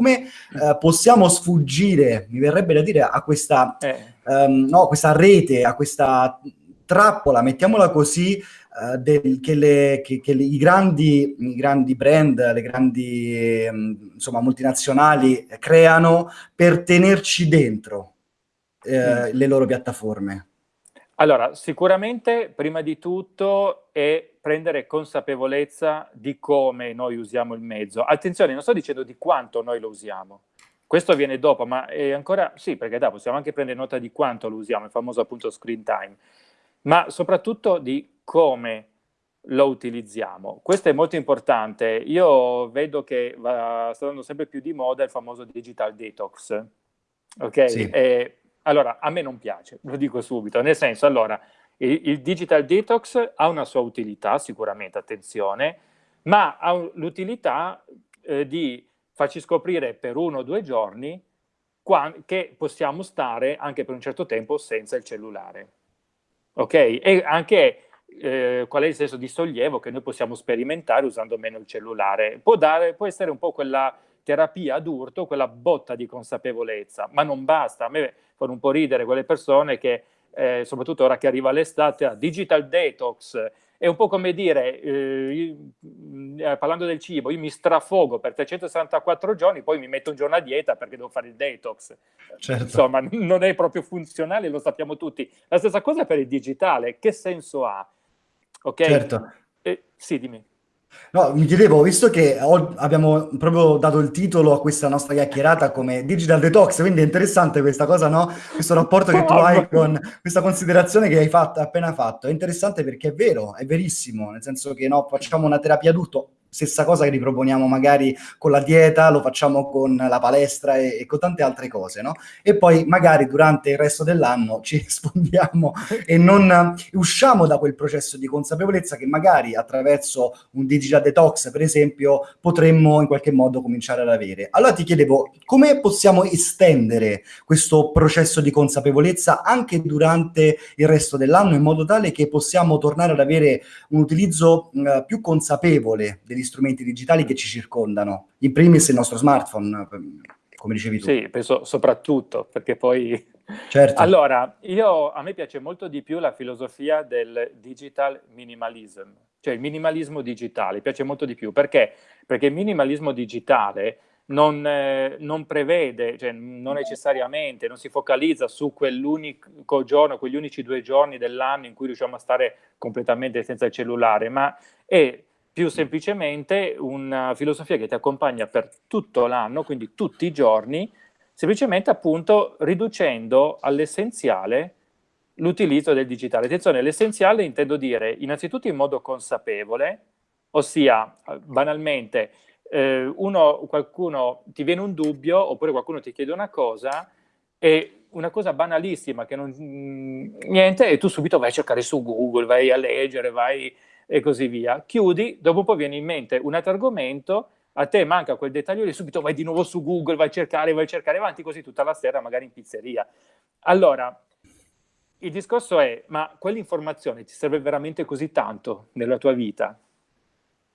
come eh, possiamo sfuggire, mi verrebbe da dire, a questa, eh. um, no, questa rete, a questa trappola, mettiamola così, uh, del, che, le, che, che le, i, grandi, i, grandi, brand, le grandi um, insomma, multinazionali creano per tenerci dentro eh, mm. le loro piattaforme? Allora, sicuramente prima di tutto è prendere consapevolezza di come noi usiamo il mezzo. Attenzione, non sto dicendo di quanto noi lo usiamo. Questo viene dopo, ma è ancora, sì, perché da, possiamo anche prendere nota di quanto lo usiamo, il famoso appunto screen time, ma soprattutto di come lo utilizziamo. Questo è molto importante. Io vedo che va, sta andando sempre più di moda il famoso digital detox. Ok? Sì. E, allora, a me non piace, lo dico subito, nel senso, allora, il, il digital detox ha una sua utilità, sicuramente, attenzione, ma ha l'utilità eh, di farci scoprire per uno o due giorni che possiamo stare anche per un certo tempo senza il cellulare. Ok? E anche eh, qual è il senso di sollievo che noi possiamo sperimentare usando meno il cellulare. Può, dare, può essere un po' quella terapia ad urto, quella botta di consapevolezza, ma non basta. A me fanno un po' ridere quelle persone che eh, soprattutto ora che arriva l'estate, a digital detox, è un po' come dire, eh, io, eh, parlando del cibo, io mi strafogo per 364 giorni, poi mi metto un giorno a dieta perché devo fare il detox. Certo. Insomma, non è proprio funzionale, lo sappiamo tutti. La stessa cosa per il digitale, che senso ha? Ok? Certo. Eh, sì, dimmi. No, mi chiedevo, visto che abbiamo proprio dato il titolo a questa nostra chiacchierata come Digital Detox, quindi è interessante questa cosa, no? Questo rapporto che tu hai con questa considerazione che hai fatto, appena fatto. È interessante perché è vero, è verissimo, nel senso che no, facciamo una terapia adulto, stessa cosa che riproponiamo magari con la dieta, lo facciamo con la palestra e, e, con tante altre cose, no? E poi magari durante il resto dell'anno ci rispondiamo e non usciamo da quel processo di consapevolezza che magari attraverso un digital detox, per esempio, potremmo in qualche modo cominciare ad avere. Allora ti chiedevo, come possiamo estendere questo processo di consapevolezza anche durante il resto dell'anno in modo tale che possiamo tornare ad avere un utilizzo mh, più consapevole degli degli strumenti digitali che ci circondano, in primis il nostro smartphone, come dicevi tu. Sì, penso soprattutto, perché poi... Certo. Allora, io, a me piace molto di più la filosofia del digital minimalism, cioè il minimalismo digitale, piace molto di più. Perché? Perché il minimalismo digitale non, eh, non, prevede, cioè non necessariamente, non si focalizza su quell'unico giorno, quegli unici due giorni dell'anno in cui riusciamo a stare completamente senza il cellulare, ma è più semplicemente una filosofia che ti accompagna per tutto l'anno, quindi tutti i giorni, semplicemente appunto riducendo all'essenziale l'utilizzo del digitale. Attenzione, l'essenziale intendo dire innanzitutto in modo consapevole, ossia banalmente eh, uno, qualcuno ti viene un dubbio oppure qualcuno ti chiede una cosa e una cosa banalissima che non niente e tu subito vai a cercare su Google, vai a leggere, vai e così via. Chiudi, dopo poi viene in mente un altro argomento, a te manca quel dettaglio e subito vai di nuovo su Google, vai a cercare, vai a cercare avanti così tutta la sera, magari in pizzeria. Allora, il discorso è, ma quell'informazione ti serve veramente così tanto nella tua vita?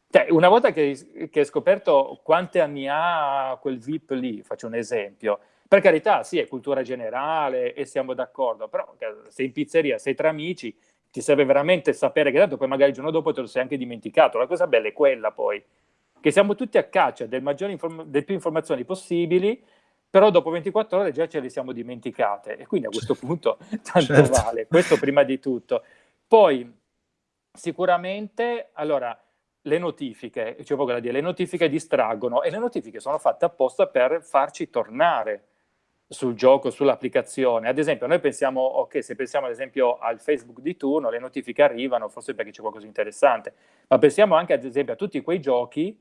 Cioè, una volta che, che hai scoperto quanti anni ha quel VIP lì, faccio un esempio, per carità, sì, è cultura generale e siamo d'accordo, però sei in pizzeria, sei tra amici, ti serve veramente sapere che tanto poi magari il giorno dopo te lo sei anche dimenticato. La cosa bella è quella poi, che siamo tutti a caccia del delle più informazioni possibili, però dopo 24 ore già ce le siamo dimenticate e quindi a questo punto tanto certo. vale, questo prima di tutto. Poi sicuramente, allora, le notifiche, cioè poco da dire, le notifiche distraggono e le notifiche sono fatte apposta per farci tornare sul gioco, sull'applicazione. Ad esempio, noi pensiamo, ok, se pensiamo ad esempio al Facebook di turno, le notifiche arrivano, forse perché c'è qualcosa di interessante, ma pensiamo anche ad esempio a tutti quei giochi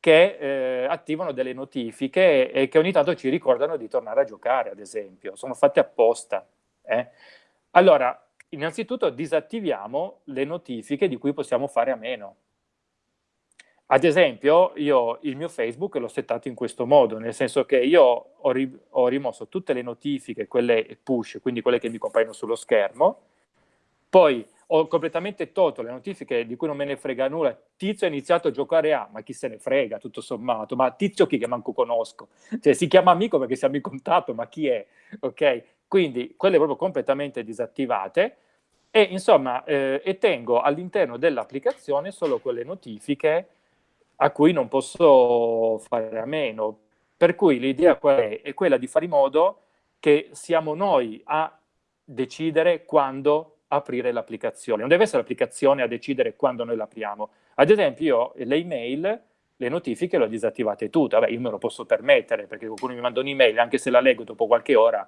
che eh, attivano delle notifiche e che ogni tanto ci ricordano di tornare a giocare, ad esempio. Sono fatte apposta. Eh? Allora, innanzitutto disattiviamo le notifiche di cui possiamo fare a meno. Ad esempio, io il mio Facebook l'ho settato in questo modo, nel senso che io ho, ri ho, rimosso tutte le notifiche, quelle push, quindi quelle che mi compaiono sullo schermo, poi ho completamente tolto le notifiche di cui non me ne frega nulla. Tizio ha iniziato a giocare a, ma chi se ne frega, tutto sommato, ma Tizio chi che manco conosco, cioè si chiama amico perché siamo in contatto, ma chi è? Ok? Quindi quelle proprio completamente disattivate e insomma, eh, e tengo all'interno dell'applicazione solo quelle notifiche a cui non posso fare a meno. Per cui l'idea qual è? È quella di fare in modo che siamo noi a decidere quando aprire l'applicazione. Non deve essere l'applicazione a decidere quando noi l'apriamo. Ad esempio, io le email, le notifiche le ho disattivate tutte. Vabbè, io me lo posso permettere perché qualcuno mi manda un'email, anche se la leggo dopo qualche ora,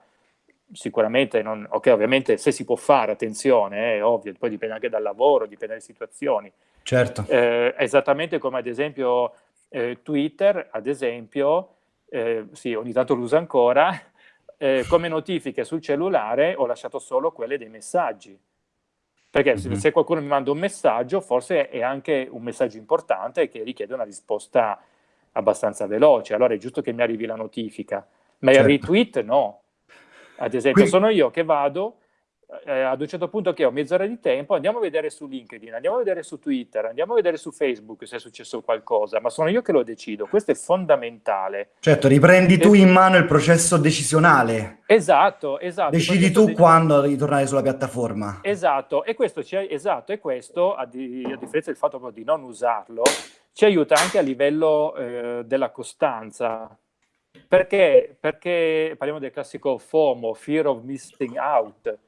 sicuramente non... Ok, ovviamente se si può fare, attenzione, è eh, ovvio, poi dipende anche dal lavoro, dipende dalle situazioni. Certo. Eh, esattamente come ad esempio eh, Twitter, ad esempio, eh, sì, ogni tanto lo uso ancora, eh, come notifiche sul cellulare ho lasciato solo quelle dei messaggi. Perché mm -hmm. se qualcuno mi manda un messaggio, forse è anche un messaggio importante che richiede una risposta abbastanza veloce, allora è giusto che mi arrivi la notifica. Ma certo. il retweet no. Ad esempio, Qui... sono io che vado, eh, ad un certo punto che ho mezz'ora di tempo, andiamo a vedere su LinkedIn, andiamo a vedere su Twitter, andiamo a vedere su Facebook se è successo qualcosa, ma sono io che lo decido, questo è fondamentale. Certo, riprendi e... tu in mano il processo decisionale. Esatto, esatto. Decidi tu de... quando ritornare sulla piattaforma. Esatto, e questo, ci, esatto, e questo a, di, a differenza del fatto di non usarlo, ci aiuta anche a livello eh, della costanza. Perché? Perché parliamo del classico FOMO, Fear of Missing Out,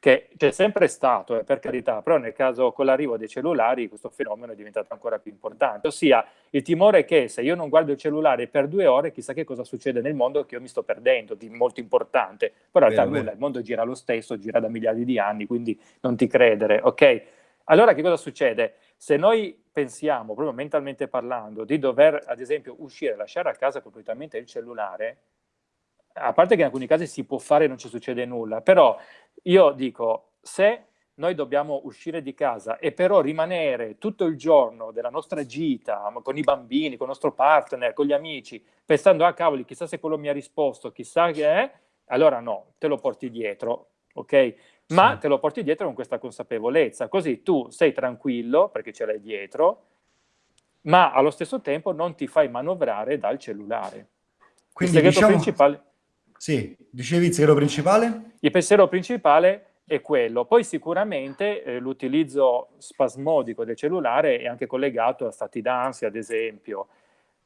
che c'è sempre stato, eh, per carità, però nel caso con l'arrivo dei cellulari questo fenomeno è diventato ancora più importante, ossia il timore che se io non guardo il cellulare per due ore chissà che cosa succede nel mondo che io mi sto perdendo, di molto importante, però in realtà nulla, il mondo gira lo stesso, gira da miliardi di anni, quindi non ti credere, ok? Allora che cosa succede? Se noi pensiamo, proprio mentalmente parlando, di dover ad esempio uscire, lasciare a casa completamente il cellulare, a parte che in alcuni casi si può fare e non ci succede nulla, però io dico, se noi dobbiamo uscire di casa e però rimanere tutto il giorno della nostra gita con i bambini, con il nostro partner, con gli amici, pensando a ah, cavoli, chissà se quello mi ha risposto, chissà che è, allora no, te lo porti dietro, ok? Ma sì. te lo porti dietro con questa consapevolezza, così tu sei tranquillo perché ce l'hai dietro, ma allo stesso tempo non ti fai manovrare dal cellulare. Quindi il segreto diciamo... principale sì, dicevi il pensiero principale? Il pensiero principale è quello. Poi sicuramente eh, l'utilizzo spasmodico del cellulare è anche collegato a stati d'ansia, ad esempio.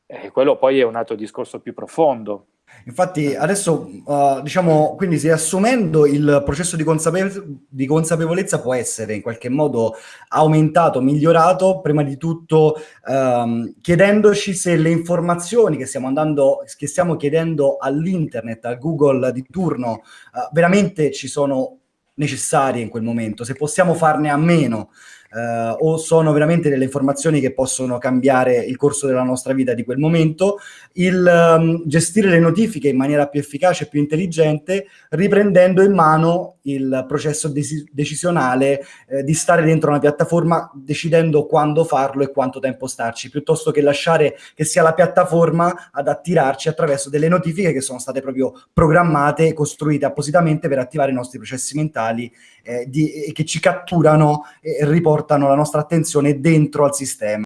Eh, quello poi è un altro discorso più profondo. Infatti adesso, uh, diciamo, quindi riassumendo, il processo di, consapevolezza, di consapevolezza può essere in qualche modo aumentato, migliorato, prima di tutto um, chiedendoci se le informazioni che stiamo, andando, che stiamo chiedendo all'internet, al Google di turno, uh, veramente ci sono necessarie in quel momento, se possiamo farne a meno eh, o sono veramente delle informazioni che possono cambiare il corso della nostra vita di quel momento, il um, gestire le notifiche in maniera più efficace e più intelligente, riprendendo in mano il processo dec decisionale eh, di stare dentro una piattaforma decidendo quando farlo e quanto tempo starci, piuttosto che lasciare che sia la piattaforma ad attirarci attraverso delle notifiche che sono state proprio programmate e costruite appositamente per attivare i nostri processi mentali eh, di, che ci catturano e riportano la nostra attenzione dentro al sistema.